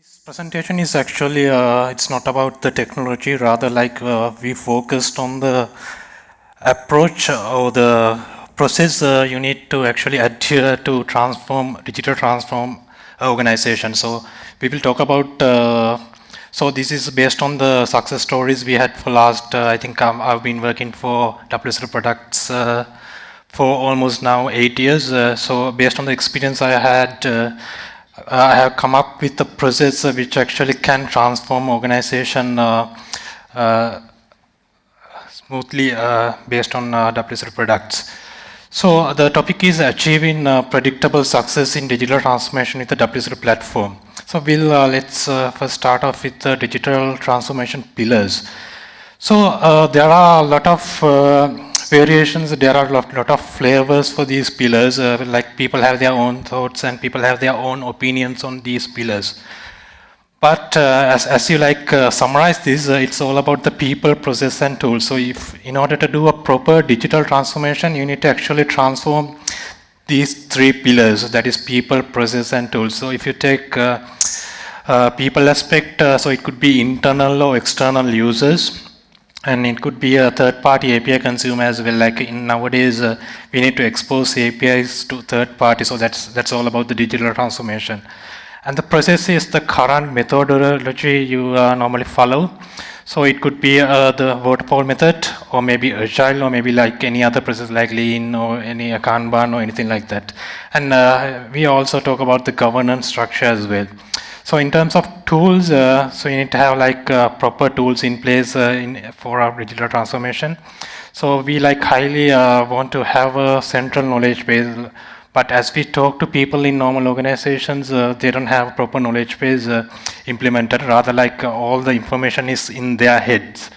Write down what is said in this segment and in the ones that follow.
This presentation is actually, uh, it's not about the technology, rather like uh, we focused on the approach or the process uh, you need to actually adhere to transform, digital transform organization. So we will talk about, uh, so this is based on the success stories we had for last, uh, I think um, I've been working for WSO2 products uh, for almost now eight years. so based on the experience I had, I have come up with a process which actually can transform organization uh, uh, smoothly uh, based on uh, WSO2 products. So the topic is achieving uh, predictable success in digital transformation with the WSO2 platform. So we'll uh, let's first start off with the digital transformation pillars. So there are a lot of variations, there are a lot, lot of flavors for these pillars, uh, like people have their own thoughts and people have their own opinions on these pillars. But uh, as, as you like uh, summarize this, uh, it's all about the people, process and tools. So if in order to do a proper digital transformation, you need to actually transform these three pillars, that is people, process and tools. So if you take uh, uh, people aspect, so it could be internal or external users, and it could be a third-party API consumer as well. Like in nowadays, uh, we need to expose APIs to third party, so that's that's all about the digital transformation. And the process is the current methodology you uh, normally follow. So it could be uh, the waterfall method, or maybe agile, or maybe like any other process like lean or any Kanban or anything like that. And uh, we also talk about the governance structure as well. So in terms of tools, uh, so you need to have like uh, proper tools in place uh, in, for our digital transformation. So we like highly uh, want to have a central knowledge base, but as we talk to people in normal organizations, uh, they don't have proper knowledge base implemented. Rather, like all the information is in their heads.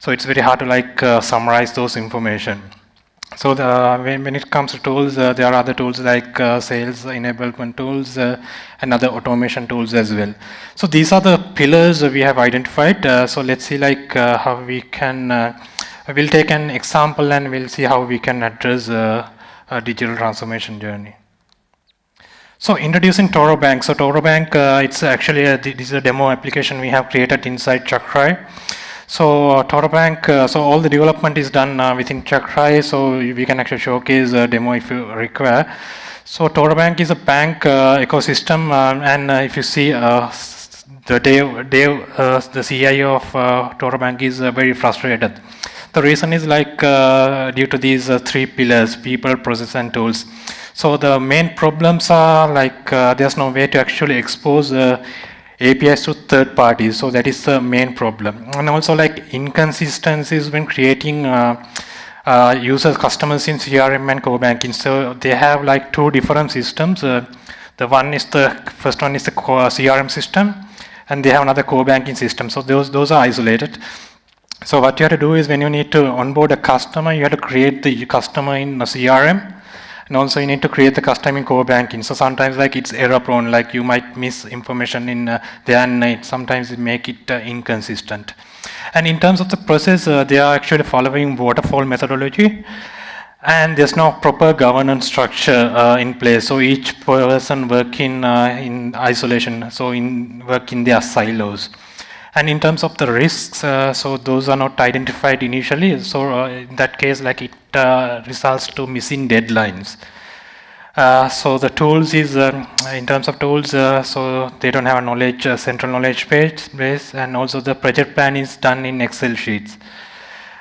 So it's very hard to like summarize those information. So the, when, when, it comes to tools, uh, there are other tools like uh, sales enablement tools uh, and other automation tools as well. So these are the pillars we have identified. Uh, so let's see like uh, how we can, uh, we'll take an example and we'll see how we can address a digital transformation journey. So introducing Toro Bank. So Toro Bank, it's actually a, this is a demo application we have created inside Chakray. So uh, uh, so all the development is done uh, within Chakray, so we can actually showcase a demo if you require. So ToroBank is a bank uh, ecosystem, uh, and uh, if you see the Dave, Dave the CIO of uh, is very frustrated. The reason is like due to these three pillars, people, process, and tools. So the main problems are like there's no way to actually expose APIs to third parties. So that is the main problem. And also like inconsistencies when creating uh, uh, users, customers in CRM and core banking. So they have like two different systems. Uh, the one is the first one is the CRM system, and they have another core banking system. So those those are isolated. So what you have to do is when you need to onboard a customer, you have to create the customer in a CRM and also you need to create the custom in core banking. So sometimes like it's error prone, like you might miss information in uh, there and it sometimes it make it uh, inconsistent. And in terms of the process, uh, they are actually following waterfall methodology and there's no proper governance structure uh, in place. So each person work in, uh, in isolation, so in work in their silos. And in terms of the risks, uh, so those are not identified initially. So uh, in that case, like it uh, results to missing deadlines. Uh, so the tools is, um, in terms of tools, uh, so they don't have a knowledge, uh, central knowledge base, base, and also the project plan is done in Excel sheets.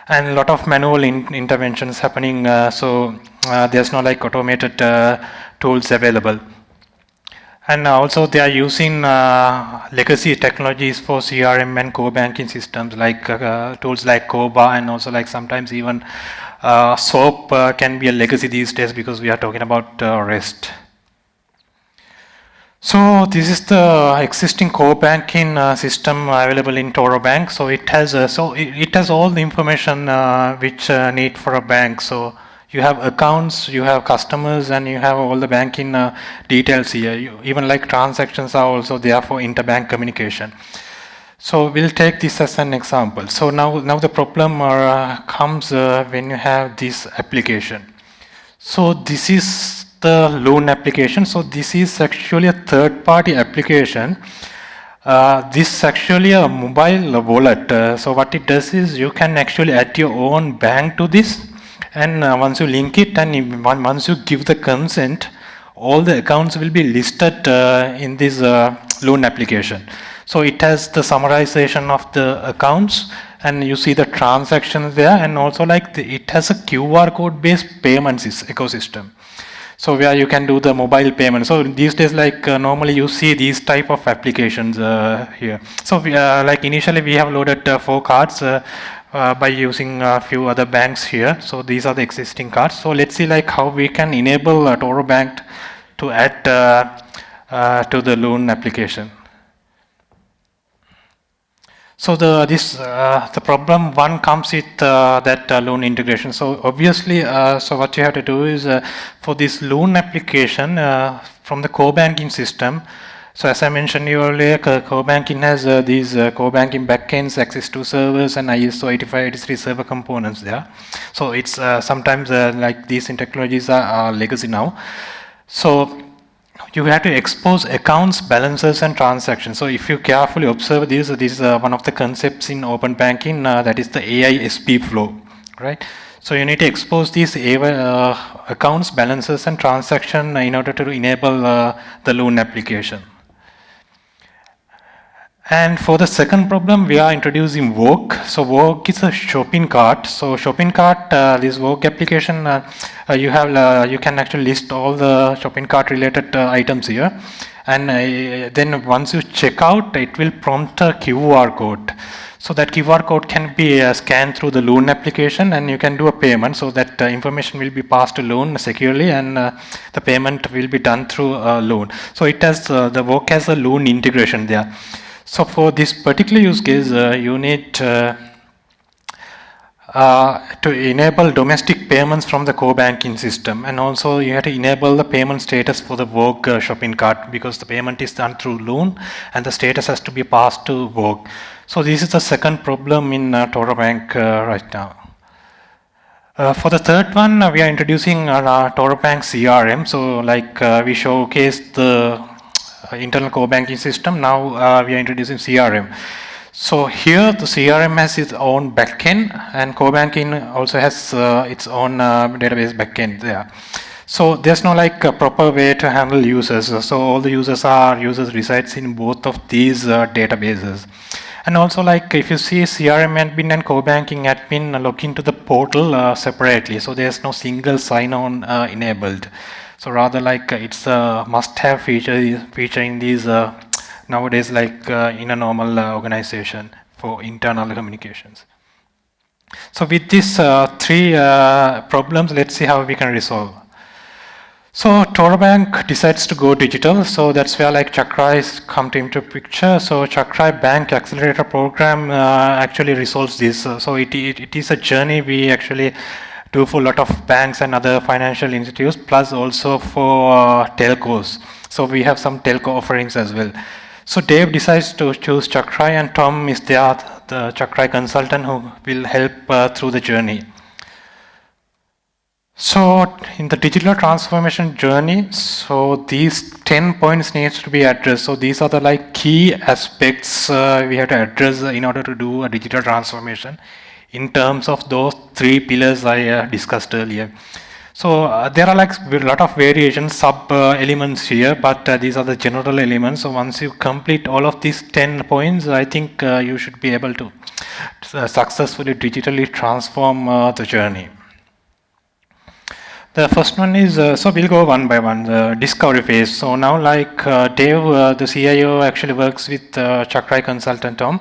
And a lot of manual in interventions happening, so there's no like automated tools available. And also they are using uh, legacy technologies for CRM and core banking systems like uh, tools like CORBA and also like sometimes even uh, SOAP uh, can be a legacy these days because we are talking about uh, REST. So this is the existing core banking uh, system available in Toro Bank. So it has so it, it, has all the information which need for a bank. So you have accounts, you have customers, and you have all the banking uh, details here. You, even like transactions are also there for interbank communication. So we'll take this as an example. So now, now the problem uh, comes uh, when you have this application. So this is the Loon application. So this is actually a third-party application Uh, this is actually a mobile wallet. Uh, so what it does is you can actually add your own bank to this and uh, once you link it and once you give the consent, all the accounts will be listed uh, in this uh, Loon application. So it has the summarization of the accounts and you see the transactions there and also like the, it has a QR code based payments ecosystem. So where you can do the mobile payment. So these days, like uh, normally you see these type of applications uh, here. So we, uh, like initially we have loaded uh, four cards uh, uh, by using a few other banks here. So these are the existing cards. So let's see like how we can enable uh, Toro Bank to add to the Loon application. So the this uh, the problem one comes with uh, that uh, Loon integration. So obviously, uh, so what you have to do is uh, for this Loon application uh, from the core banking system. So as I mentioned earlier, core banking has these core banking backends, access to servers, and ISO 8583 server components there. So it's sometimes like these technologies are, are legacy now. So you have to expose accounts, balances, and transactions. So if you carefully observe this, this is uh, one of the concepts in open banking, uh, that is the AISP flow, right? So you need to expose these uh, accounts, balances, and transaction in order to enable uh, the Loon application. And for the second problem, we are introducing Vogue. So Vogue is a shopping cart. So shopping cart, uh, this Vogue application, uh, uh, you have uh, you can actually list all the shopping cart related uh, items here. And then once you check out, it will prompt a QR code. So that QR code can be scanned through the Loon application and you can do a payment. So that information will be passed to Loon securely and the payment will be done through Loon. So it has the Vogue has a Loon integration there. So for this particular use case, uh, you need uh, uh, to enable domestic payments from the core banking system and also you have to enable the payment status for the Vogue uh, shopping cart because the payment is done through Loon and the status has to be passed to Vogue. So this is the second problem in uh, Toro Bank uh, right now. Uh, for the third one, uh, we are introducing our Toro Bank CRM. So like we showcased the uh, internal core banking system. Now uh, we are introducing CRM. So here the CRM has its own backend and core banking also has uh, its own database backend there. So there's no like a proper way to handle users. So all the users are users resides in both of these uh, databases. And also like if you see CRM admin and core banking admin log into the portal uh, separately. So there's no single sign-on uh, enabled. So rather like uh, it's a must-have feature feature in these uh, nowadays like uh, in a normal organization for internal communications. So with these three problems, let's see how we can resolve. So Toro Bank decides to go digital, so that's where like Chakray is come to into picture. So Chakray Bank Accelerator Program uh, actually resolves this. So it, it, it is a journey we actually do for a lot of banks and other financial institutes, plus also for uh, telcos. So we have some telco offerings as well. So Dave decides to choose Chakray and Tom is there, the Chakray consultant who will help uh, through the journey. So in the digital transformation journey, so these 10 points needs to be addressed. So these are the like key aspects uh, we have to address in order to do a digital transformation in terms of those three pillars I uh, discussed earlier. So uh, there are like a lot of variations, sub uh, elements here, but uh, these are the general elements. So once you complete all of these 10 points, I think uh, you should be able to uh, successfully digitally transform the journey. The first one is, so we'll go one by one, the discovery phase. So now like Dave, the CIO actually works with Chakray consultant Tom.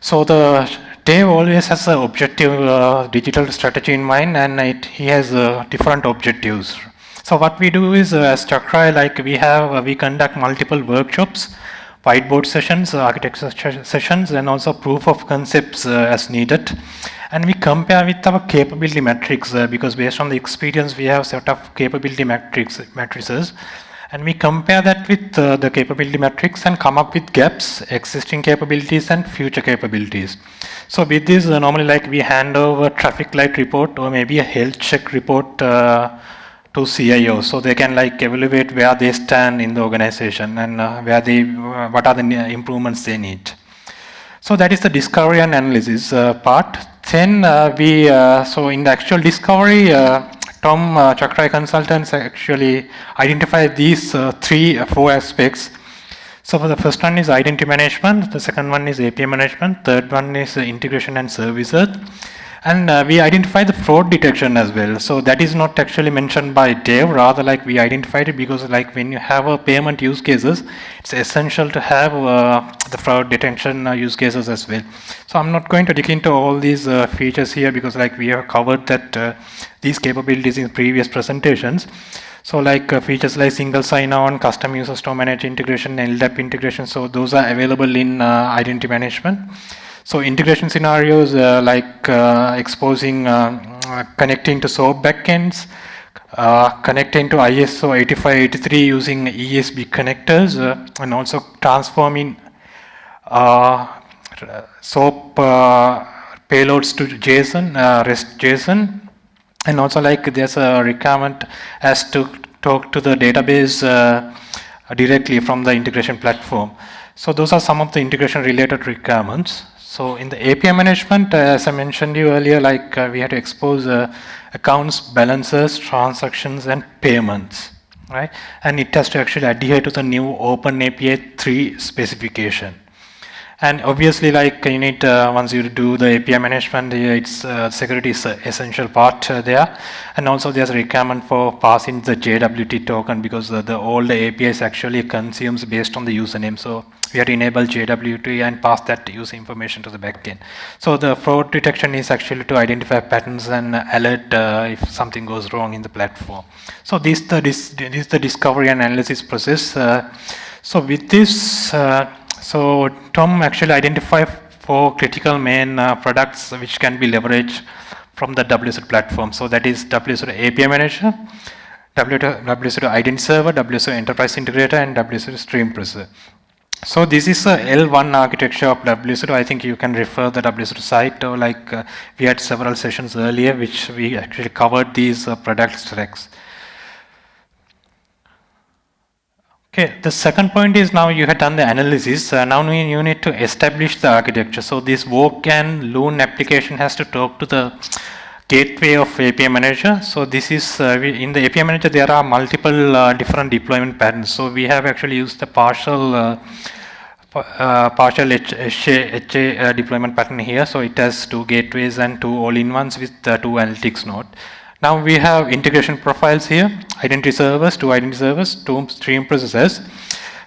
So the Dave always has an objective uh, digital strategy in mind and it, he has uh, different objectives. So what we do is uh, as Chakray, like we have, uh, we conduct multiple workshops, whiteboard sessions, uh, architecture sessions and also proof of concepts uh, as needed. And we compare with our capability matrix because based on the experience we have set of capability matrix matrices and we compare that with uh, the capability matrix and come up with gaps, existing capabilities and future capabilities. So with this, uh, normally like we hand over traffic light report or maybe a health check report uh, to CIO, so they can like evaluate where they stand in the organization and uh, where they, uh, what are the improvements they need. So that is the discovery and analysis uh, part. Then we, so in the actual discovery, uh, Tom Chakray consultants actually identify these three, four aspects. So for the first one is identity management, the second one is API management, third one is integration and services, and uh, we identify the fraud detection as well. So that is not actually mentioned by Dave, rather like we identified it because like when you have a payment use cases, it's essential to have uh, the fraud detection uh, use cases as well. So I'm not going to dig into all these uh, features here because like we have covered that uh, these capabilities in previous presentations. So like uh, features like single sign-on, custom user store manager integration, LDAP integration. So those are available in identity management. So integration scenarios uh, like uh, exposing, uh, connecting to SOAP backends, uh, connecting to ISO 8583 using ESB connectors, uh, and also transforming SOAP payloads to JSON, REST JSON, and also like there's a requirement as to talk to the database directly from the integration platform. So those are some of the integration related requirements. So in the API management, uh, as I mentioned you earlier, like uh, we had to expose uh, accounts, balances, transactions, and payments, right? And it has to actually adhere to the new Open API 3 specification. And obviously, like you need, uh, once you do the API management, it's uh, security is an essential part uh, there. And also there's a requirement for passing the JWT token because the, the old APIs actually consumes based on the username. So we have to enable JWT and pass that user information to the backend. So the fraud detection is actually to identify patterns and alert uh, if something goes wrong in the platform. So this, the, this, this is the discovery and analysis process. Uh, so with this, uh, so Tom actually identified four critical main uh, products which can be leveraged from the WSO platform. So that is WSO API Manager, WSO Identity Server, WSO Enterprise Integrator, and WSO Stream Processor. So this is a L1 architecture of WSO. I think you can refer the WSO site or like uh, we had several sessions earlier which we actually covered these uh, product stacks. Okay, the second point is now you have done the analysis. Uh, now you need to establish the architecture. So this Vogue and Loon application has to talk to the gateway of API manager. So this is uh, we, in the API manager there are multiple uh, different deployment patterns. So we have actually used the partial uh, uh partial HA, uh, deployment pattern here. So it has two gateways and two all-in-ones with two analytics node. Now we have integration profiles here, identity servers, two identity servers, two stream processors,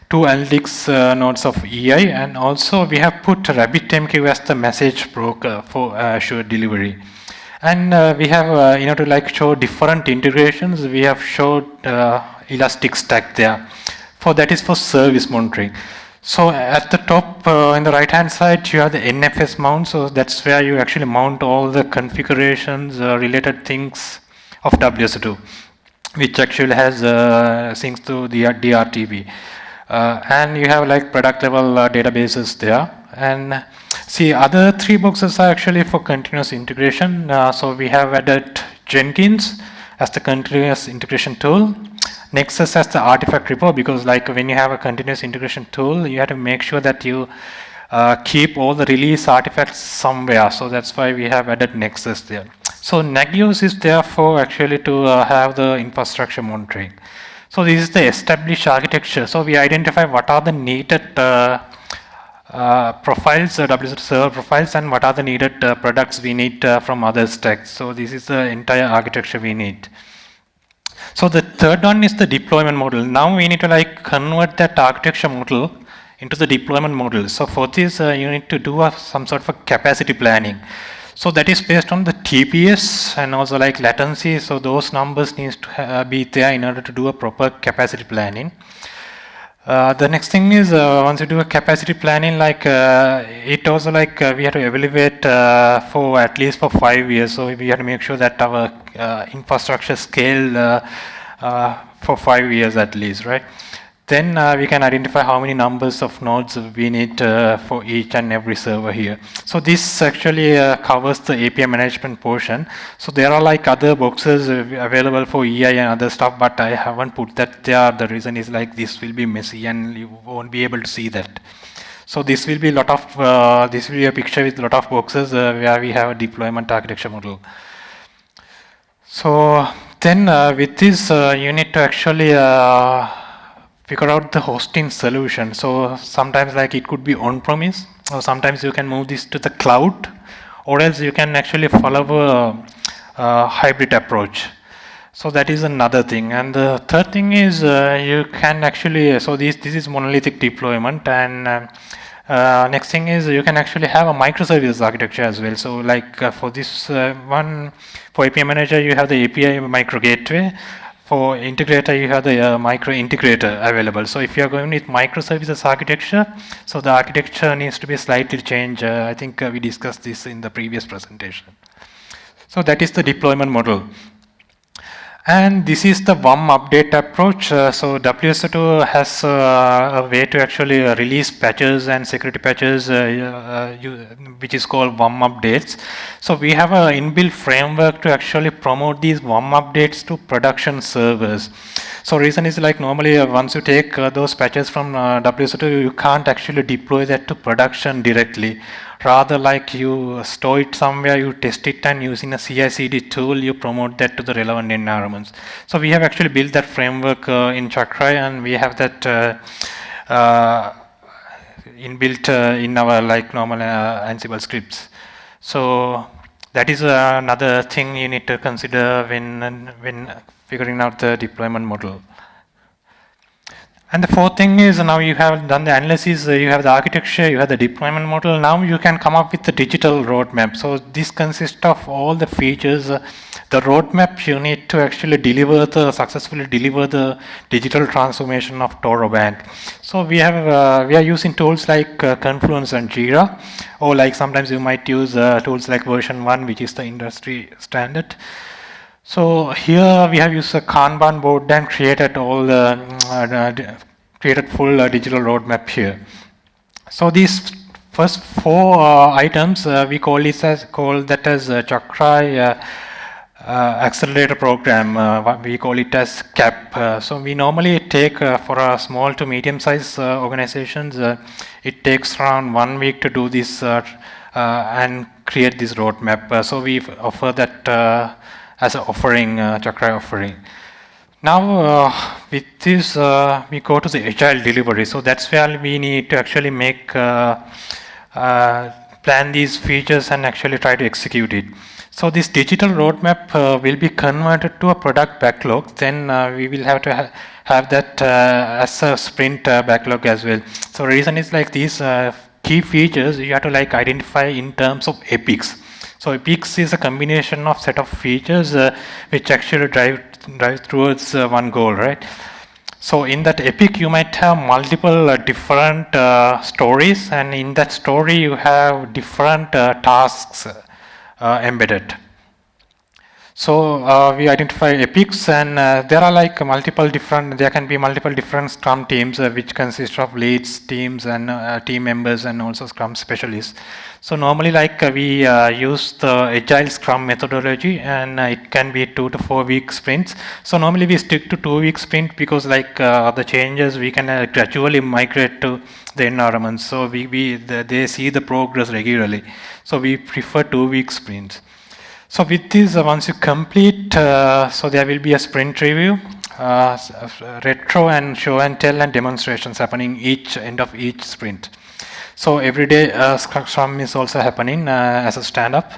two analytics uh, nodes of EI, and also we have put RabbitMQ as the message broker for Azure delivery. And uh, we have, uh, you know, to like show different integrations, we have showed uh, Elastic Stack there. For that is for service monitoring. So at the top uh, in the right hand side, you have the NFS mount. So that's where you actually mount all the configurations, uh, related things of WSO2, which actually has uh, things to the DRTB. and you have like product level databases there. And See, other three boxes are actually for continuous integration. Uh, so we have added Jenkins as the continuous integration tool. Nexus as the artifact repo because like when you have a continuous integration tool, you have to make sure that you uh, keep all the release artifacts somewhere. So that's why we have added Nexus there. So Nagios is there for actually to uh, have the infrastructure monitoring. So this is the established architecture. So we identify what are the needed uh, uh, profiles, uh, WSO server profiles, and what are the needed uh, products we need uh, from other stacks. So this is the entire architecture we need. So the third one is the deployment model. Now we need to like convert that architecture model into the deployment model. So for this, uh, you need to do some sort of capacity planning. So that is based on the TPS and also like latency. So those numbers needs to uh, be there in order to do a proper capacity planning. Uh, the next thing is uh, once you do a capacity planning, like uh, it also like uh, we have to evaluate uh, for at least for five years. So we have to make sure that our infrastructure scale for five years at least, right? Then uh, we can identify how many numbers of nodes we need uh, for each and every server here. So this actually uh, covers the API management portion. So there are like other boxes available for EI and other stuff, but I haven't put that there. The reason is like this will be messy and you won't be able to see that. So this will be a lot of, uh, this will be a picture with a lot of boxes uh, where we have a deployment architecture model. So then uh, with this, you need to actually figure out the hosting solution. So sometimes like it could be on-premise, or sometimes you can move this to the cloud, or else you can actually follow a, a hybrid approach. So that is another thing. And the third thing is uh, you can actually, so this, this is monolithic deployment and uh, uh, next thing is you can actually have a microservices architecture as well. So like uh, for this uh, one, for API manager, you have the API micro gateway for integrator, you have the uh, micro integrator available. So if you are going with microservices architecture, so the architecture needs to be slightly changed. Uh, I think uh, we discussed this in the previous presentation. So that is the deployment model. And this is the WUM update approach. Uh, so WSO2 has uh, a way to actually uh, release patches and security patches, uh, uh, you, which is called WUM updates. So we have an inbuilt framework to actually promote these WUM updates to production servers. So reason is like normally uh, once you take those patches from WSO2, you can't actually deploy that to production directly rather like you store it somewhere, you test it and using a CI/CD tool, you promote that to the relevant environments. So we have actually built that framework uh, in Chakray and we have that uh, uh, inbuilt uh, in our like normal uh, Ansible scripts. So that is another thing you need to consider when, when figuring out the deployment model. And the fourth thing is now you have done the analysis, uh, you have the architecture, you have the deployment model. Now you can come up with the digital roadmap. So this consists of all the features, uh, the roadmap you need to actually deliver the successfully deliver the digital transformation of Toro Bank. So we have uh, we are using tools like uh, Confluence and Jira, or like sometimes you might use uh, tools like VersionOne, which is the industry standard. So here we have used a Kanban board and created all the uh, created full uh, digital roadmap here. So these first four uh, items uh, we call this as call that as uh, uh, accelerator program. we call it as CAP. so we normally take for a small to medium sized organizations. it takes around one week to do this and create this roadmap. so we offer that as an offering, uh, Chakray offering. Now, uh, with this, uh, we go to the agile delivery. So that's where we need to actually make, uh, uh, plan these features and actually try to execute it. So this digital roadmap uh, will be converted to a product backlog. Then we will have to ha have that as a sprint backlog as well. So the reason is like these key features you have to like identify in terms of epics. So epics is a combination of set of features uh, which actually drive drive towards uh, one goal, right? So in that epic, you might have multiple uh, different uh, stories, and in that story, you have different uh, tasks uh, embedded. So uh, we identify epics and uh, there are like multiple different, there can be multiple different Scrum teams uh, which consist of leads, teams and uh, team members and also Scrum specialists. So normally like uh, we uh, use the agile Scrum methodology and it can be two to four week sprints. So normally we stick to two week sprint because like the changes we can gradually migrate to the environment. So we, we the, they see the progress regularly. So we prefer two week sprints. So with this, uh, once you complete, uh, so there will be a sprint review, uh, retro and show and tell and demonstrations happening each end of each sprint. So every day uh, Scrum is also happening uh, as a stand-up.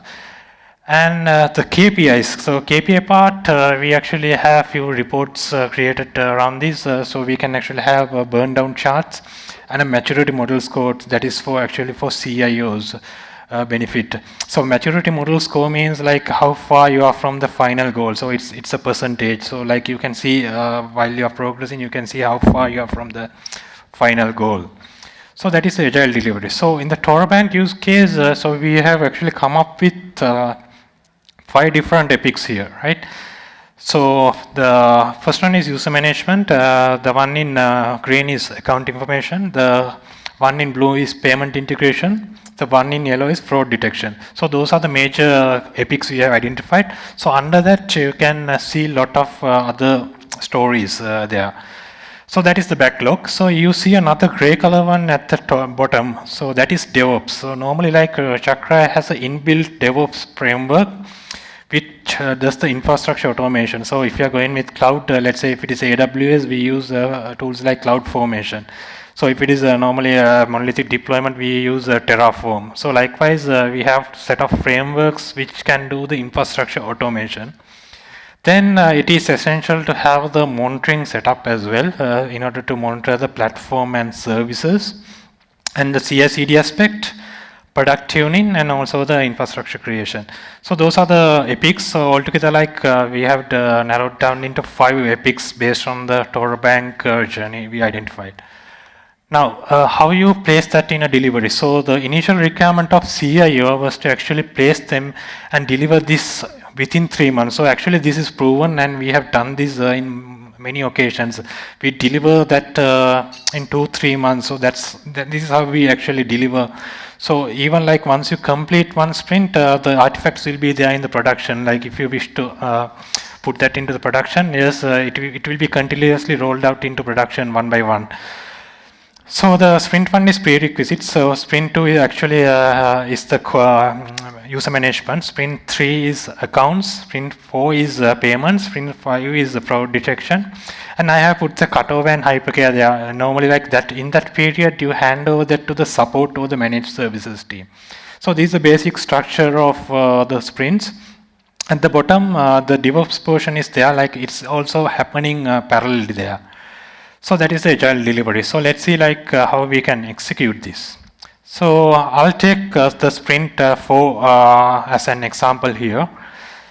And uh, the KPIs, so KPI part, uh, we actually have few reports uh, created around this, so we can actually have burn down charts and a maturity model score that is for actually for CIOs uh, benefit. So maturity model score means like how far you are from the final goal. So it's it's a percentage. So like you can see uh, while you are progressing, you can see how far you are from the final goal. So that is agile delivery. So in the ToroBank use case, uh, so we have actually come up with uh, five different epics here, right? So the first one is user management. Uh, the one in green is account information. The one in blue is payment integration. The one in yellow is fraud detection. So those are the major epics we have identified. So under that you can uh, see a lot of uh, other stories uh, there. So that is the backlog. So you see another gray color one at the top, bottom. So that is DevOps. So normally like uh, Chakray has an inbuilt DevOps framework which uh, does the infrastructure automation. So if you are going with cloud, uh, let's say if it is AWS, we use uh, tools like CloudFormation. So if it is uh, normally a monolithic deployment, we use uh, Terraform. So likewise, uh, we have set of frameworks which can do the infrastructure automation. Then it is essential to have the monitoring setup as well in order to monitor the platform and services. And the CI/CD aspect, product tuning and also the infrastructure creation. So those are the epics. So altogether like uh, we have uh, narrowed down into five epics based on the ToroBank uh, journey we identified. Now, uh, how you place that in a delivery? So the initial requirement of CIO was to actually place them and deliver this within three months. So actually this is proven and we have done this uh, in many occasions. We deliver that uh, in two, three months. So that's, that, this is how we actually deliver so even like once you complete one sprint, uh, the artifacts will be there in the production. Like if you wish to uh, put that into the production, yes, uh, it, it will be continuously rolled out into production one by one. So the sprint one is prerequisite. So sprint two is actually uh, is the uh, user management. Sprint three is accounts. Sprint four is uh, payments. Sprint five is the fraud detection. And I have put the cutover and hypercare there. Normally like that in that period you hand over that to the support or the managed services team. So this is the basic structure of uh, the sprints. At the bottom, uh, the DevOps portion is there, like it's also happening uh, parallelly there. So that is the agile delivery. So let's see like uh, how we can execute this. So I'll take uh, the sprint uh, 4 uh, as an example here.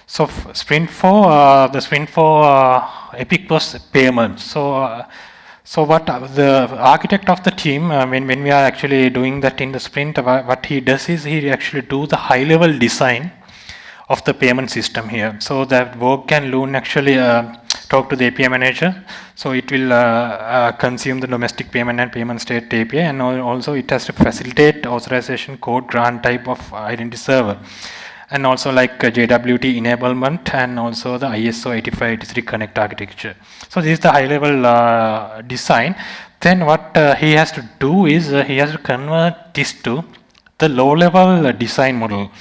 So sprint 4, uh, the sprint 4 uh, epic was payment. So so what the architect of the team, when, when we are actually doing that in the sprint, what he does is he actually do the high level design of the payment system here. So that work can Loon actually talk to the API manager. So it will uh, uh, consume the domestic payment and payment state API and also it has to facilitate authorization code grant type of identity server. And also like uh, JWT enablement and also the ISO 8583 connect architecture. So this is the high level uh, design. Then what uh, he has to do is uh, he has to convert this to the low level design model.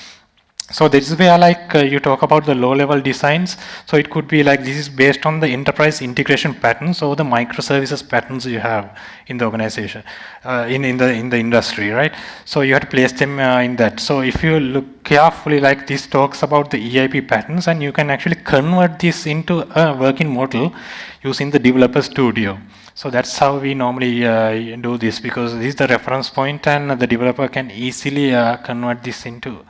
So this is where like uh, you talk about the low level designs. So it could be like this is based on the enterprise integration patterns or the microservices patterns you have in the organization, uh, in, in, the, in the industry, right? So you have to place them uh, in that. So if you look carefully like this talks about the EIP patterns and you can actually convert this into a working model using the developer studio. So that's how we normally uh, do this because this is the reference point and the developer can easily uh, convert this into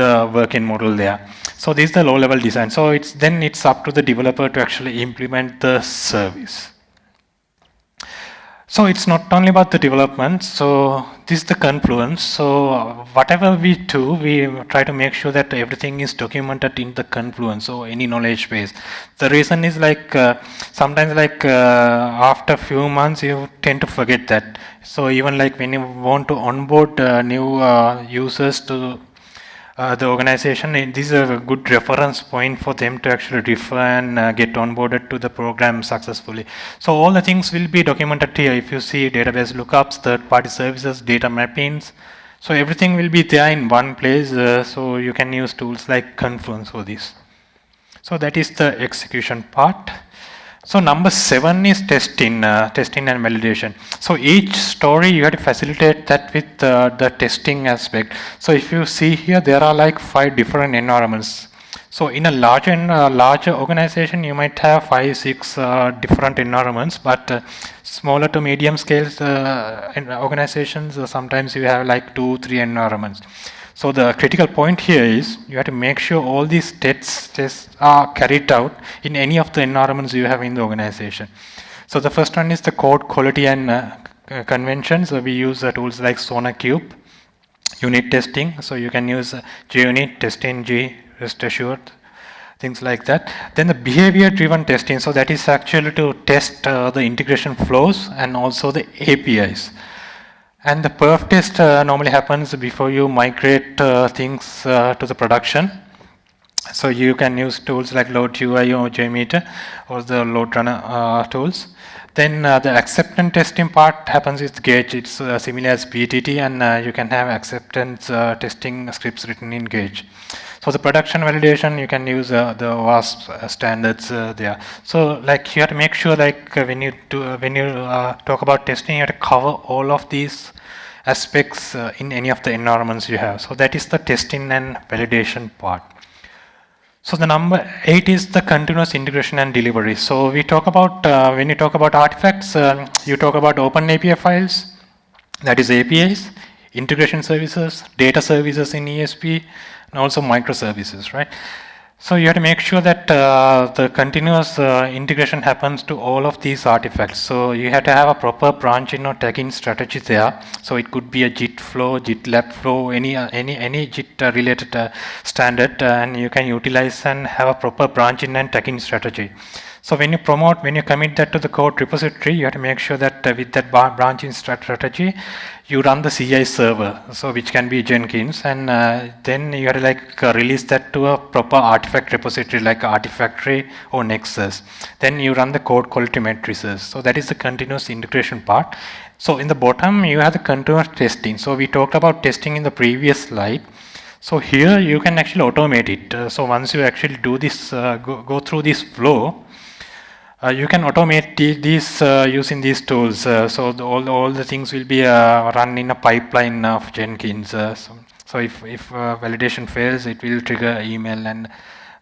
the working model there. So this is the low level design. So it's then it's up to the developer to actually implement the service. So it's not only about the development. So this is the confluence. So whatever we do, we try to make sure that everything is documented in the confluence or any knowledge base. The reason is like uh, sometimes like uh, after few months you tend to forget that. So even like when you want to onboard uh, new uh, users to uh, the organization, this is a good reference point for them to actually refer and uh, get onboarded to the program successfully. So all the things will be documented here. If you see database lookups, third-party services, data mappings, so everything will be there in one place. Uh, so you can use tools like Confluence for this. So that is the execution part. So number seven is testing, uh, testing and validation. So each story you have to facilitate that with uh, the testing aspect. So if you see here, there are like five different environments. So in a larger, uh, larger organization, you might have five, six uh, different environments, but uh, smaller to medium scale uh, organizations, sometimes you have like two, three environments. So the critical point here is you have to make sure all these tests, tests are carried out in any of the environments you have in the organization. So the first one is the code quality and uh, conventions. So we use uh, tools like SonarQube, unit testing. So you can use uh, JUnit, TestNG, Rest Assured. things like that. Then the behavior driven testing, so that is actually to test uh, the integration flows and also the APIs. And the perf test uh, normally happens before you migrate uh, things uh, to the production. So you can use tools like Load UI or JMeter or the Load Runner uh, tools. Then uh, the acceptance testing part happens with Gauge. It's uh, similar as PTT and uh, you can have acceptance uh, testing scripts written in Gauge. So the production validation, you can use uh, the OWASP uh, standards there. So like you have to make sure like when you do, when you talk about testing, you have to cover all of these aspects in any of the environments you have. So that is the testing and validation part. So the number eight is the continuous integration and delivery. So we talk about, uh, when you talk about artifacts, uh, you talk about open API files, that is APIs, integration services, data services in ESB, and also microservices, right? So you have to make sure that uh, the continuous uh, integration happens to all of these artifacts. So you have to have a proper branching or tagging strategy there. So it could be a JIT flow, GitLab flow, any uh, any any JIT uh, related uh, standard, uh, and you can utilize and have a proper branching and tagging strategy. So when you promote, when you commit that to the code repository, you have to make sure that uh, with that branching strategy, you run the CI server, so which can be Jenkins, and uh, then you have to like uh, release that to a proper artifact repository like Artifactory or Nexus. Then you run the code quality matrices. So that is the continuous integration part. So in the bottom, you have the continuous testing. So we talked about testing in the previous slide. So here you can actually automate it. Uh, so once you actually do this, uh, go, go through this flow, uh, you can automate these uh, using these tools. Uh, so the, all, all the things will be uh, run in a pipeline of Jenkins. Uh, so, so, if, if validation fails, it will trigger email and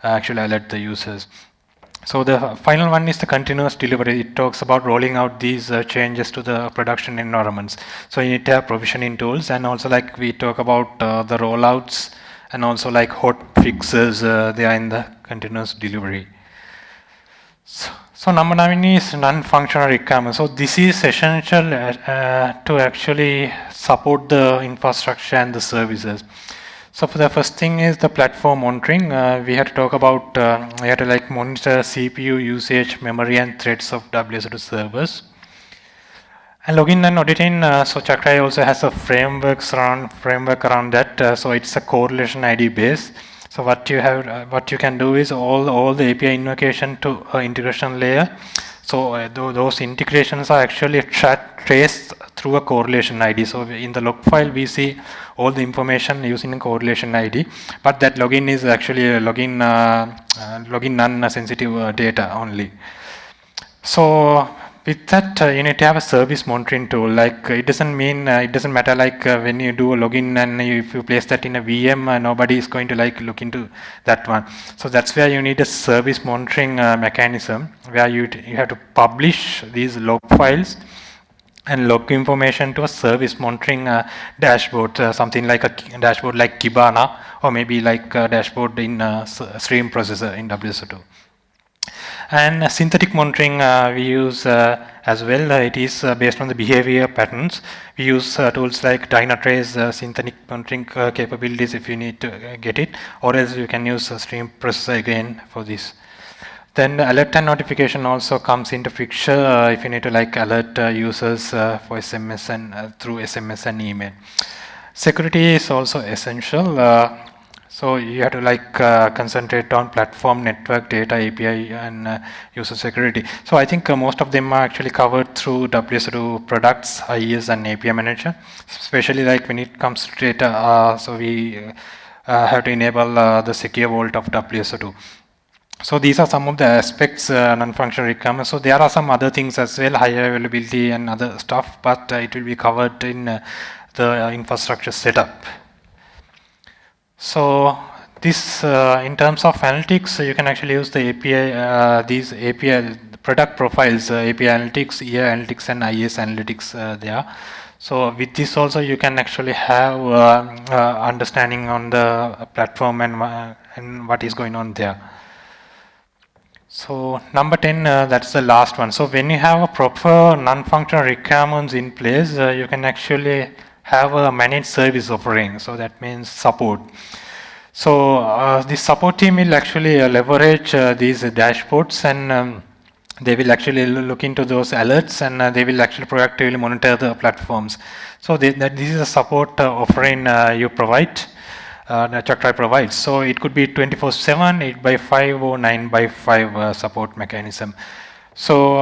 actually alert the users. So the final one is the continuous delivery. It talks about rolling out these changes to the production environments. So you need to have provisioning tools and also like we talk about the rollouts and also like hot fixes they are in the continuous delivery. So, so number nine is non-functional requirement. So this is essential uh, uh, to actually support the infrastructure and the services. So for the first thing is the platform monitoring. Uh, we had to talk about, uh, we had to like monitor CPU usage, memory and threads of WSO2 servers. And login and auditing, uh, so Chakray also has a framework around, framework around that. Uh, so it's a correlation ID base. So what you have, uh, what you can do is all all the API invocation to uh, integration layer. So uh, th those integrations are actually tra traced through a correlation ID. So in the log file, we see all the information using a correlation ID, but that login is actually a login uh, uh, login non-sensitive uh, data only. So with that uh, you need to have a service monitoring tool. Like it doesn't mean uh, it doesn't matter like uh, when you do a login and if you place that in a VM uh, nobody is going to like look into that one. So that's where you need a service monitoring uh, mechanism where you you have to publish these log files and log information to a service monitoring uh, dashboard something like a dashboard like Kibana or maybe like a dashboard in stream processor in WSO2 and synthetic monitoring uh, we use uh, as well. Uh, it is based on the behavior patterns. We use tools like Dynatrace synthetic monitoring capabilities if you need to get it, or else you can use stream processor again for this. Then alert and notification also comes into picture uh, if you need to like alert uh, users uh, for SMS and through SMS and email. Security is also essential. So you have to like uh, concentrate on platform, network, data, API, and uh, user security. So I think uh, most of them are actually covered through WSO2 products, IES, and API manager. Especially like when it comes to data, uh, so we uh, have to enable uh, the secure vault of WSO2. So these are some of the aspects, non-functional requirements. So there are some other things as well, high availability and other stuff, but it will be covered in the infrastructure setup. So this, uh, in terms of analytics, you can actually use the API, uh, these API product profiles, uh, API analytics, EA analytics, and IES analytics uh, there. So with this also, you can actually have uh, uh, understanding on the platform and, and what is going on there. So number 10, that's the last one. So when you have a proper non-functional requirements in place, you can actually have a managed service offering. So that means support. So uh, the support team will actually uh, leverage uh, these dashboards and um, they will actually look into those alerts and uh, they will actually proactively monitor the platforms. So they, that this is a support uh, offering uh, you provide, uh, Chakray provides. So it could be 24-7, 8 by 5 or 9 by 5 uh, support mechanism. So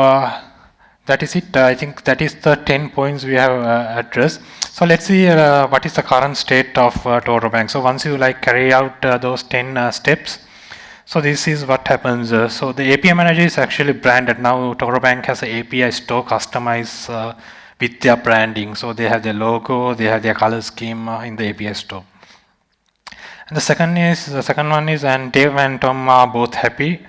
that is it. I think that is the 10 points we have uh, addressed. So let's see what is the current state of uh, Toro Bank. So once you like carry out those 10 steps, so this is what happens. Uh, so the API manager is actually branded. Now Toro Bank has an API store customized uh, with their branding. So they have their logo, they have their color scheme uh, in the API store. And the second is the second one is and Dave and Tom are both happy.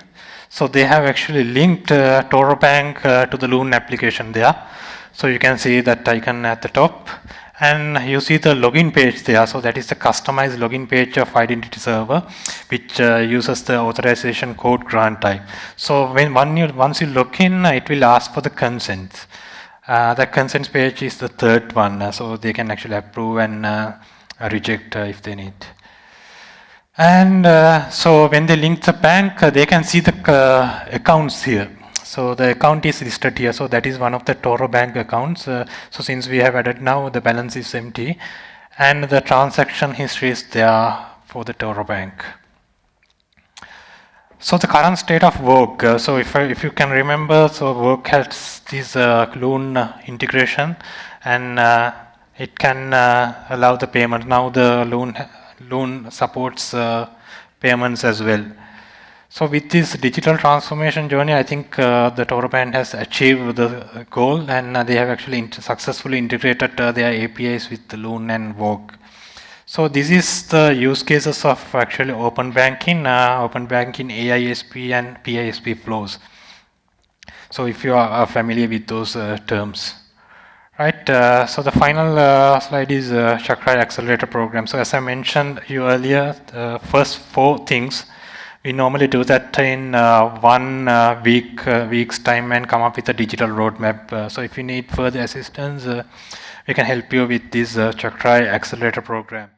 So they have actually linked uh, ToroBank uh, to the Loon application there. So you can see that icon at the top. And you see the login page there. So that is the customized login page of identity server which uh, uses the authorization code grant type. So when one you, once you log in it will ask for the consent. Uh, the consent page is the third one. So they can actually approve and uh, reject uh, if they need and uh, so when they link the bank they can see the accounts here so the account is listed here. So that is one of the ToroBank accounts. Uh, so since we have added now, the balance is empty. And the transaction history is there for the ToroBank. So the current state of work. Uh, so if, if you can remember, so work has this uh, Loon integration and uh, it can uh, allow the payment. Now the Loon, Loon supports uh, payments as well. So with this digital transformation journey, I think uh, the ToroBank has achieved the goal and uh, they have actually int successfully integrated uh, their APIs with Loon and Vogue. So this is the use cases of actually open banking, uh, open banking AISP and PISP flows. So if you are familiar with those uh, terms. Right, uh, so the final uh, slide is uh, Chakray Accelerator Program. So as I mentioned you earlier, the first four things we normally do that in uh, one uh, week uh, week's time and come up with a digital roadmap. So if you need further assistance, we can help you with this Chakray Accelerator program.